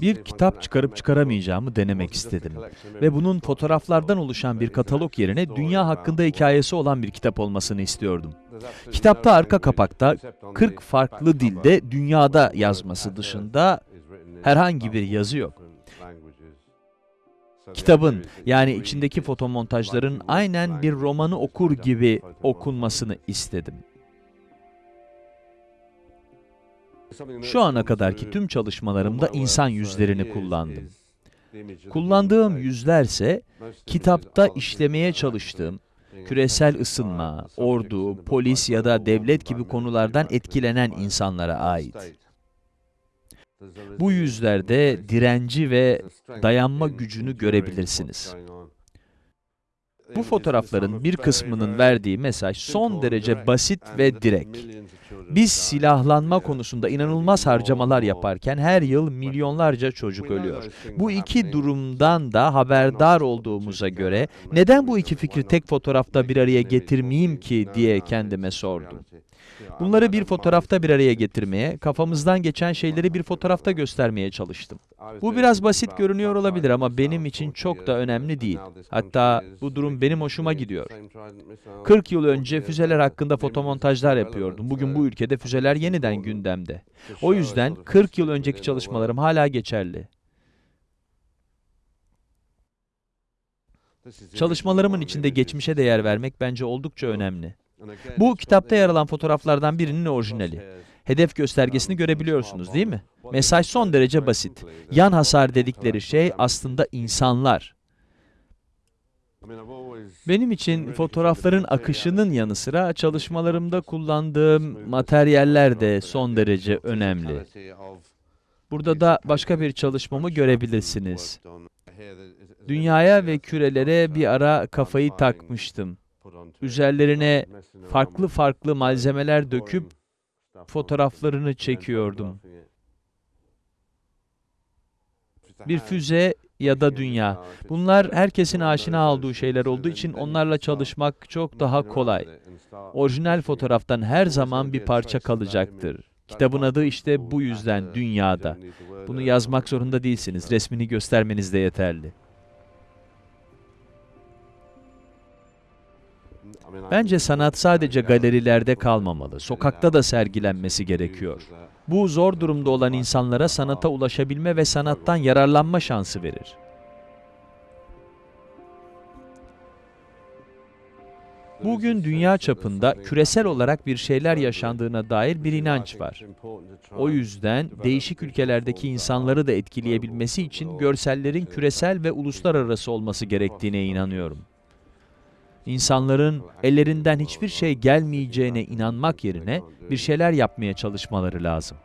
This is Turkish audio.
Bir kitap çıkarıp çıkaramayacağımı denemek istedim. Ve bunun fotoğraflardan oluşan bir katalog yerine dünya hakkında hikayesi olan bir kitap olmasını istiyordum. Kitapta arka kapakta 40 farklı dilde dünyada yazması dışında herhangi bir yazı yok. Kitabın yani içindeki fotomontajların aynen bir romanı okur gibi okunmasını istedim. Şu ana kadarki tüm çalışmalarımda insan yüzlerini kullandım. Kullandığım yüzlerse kitapta işlemeye çalıştığım küresel ısınma, ordu, polis ya da devlet gibi konulardan etkilenen insanlara ait. Bu yüzlerde direnci ve dayanma gücünü görebilirsiniz. Bu fotoğrafların bir kısmının verdiği mesaj son derece basit ve direkt. Biz silahlanma konusunda inanılmaz harcamalar yaparken her yıl milyonlarca çocuk ölüyor. Bu iki durumdan da haberdar olduğumuza göre neden bu iki fikri tek fotoğrafta bir araya getirmeyeyim ki diye kendime sordum. Bunları bir fotoğrafta bir araya getirmeye, kafamızdan geçen şeyleri bir fotoğrafta göstermeye çalıştım. Bu biraz basit görünüyor olabilir ama benim için çok da önemli değil. Hatta bu durum benim hoşuma gidiyor. 40 yıl önce füzeler hakkında fotomontajlar yapıyordum. Bugün bu ülkede füzeler yeniden gündemde. O yüzden 40 yıl önceki çalışmalarım hala geçerli. Çalışmalarımın içinde geçmişe değer vermek bence oldukça önemli. Bu kitapta yer alan fotoğraflardan birinin orijinali. Hedef göstergesini görebiliyorsunuz değil mi? Mesaj son derece basit. Yan hasar dedikleri şey aslında insanlar. Benim için fotoğrafların akışının yanı sıra çalışmalarımda kullandığım materyaller de son derece önemli. Burada da başka bir çalışmamı görebilirsiniz. Dünyaya ve kürelere bir ara kafayı takmıştım. Üzerlerine farklı farklı malzemeler döküp fotoğraflarını çekiyordum. Bir füze ya da dünya. Bunlar herkesin aşina olduğu şeyler olduğu için onlarla çalışmak çok daha kolay. Orijinal fotoğraftan her zaman bir parça kalacaktır. Kitabın adı işte bu yüzden dünyada. Bunu yazmak zorunda değilsiniz. Resmini göstermeniz de yeterli. Bence sanat sadece galerilerde kalmamalı, sokakta da sergilenmesi gerekiyor. Bu zor durumda olan insanlara sanata ulaşabilme ve sanattan yararlanma şansı verir. Bugün dünya çapında küresel olarak bir şeyler yaşandığına dair bir inanç var. O yüzden değişik ülkelerdeki insanları da etkileyebilmesi için görsellerin küresel ve uluslararası olması gerektiğine inanıyorum. İnsanların ellerinden hiçbir şey gelmeyeceğine inanmak yerine bir şeyler yapmaya çalışmaları lazım.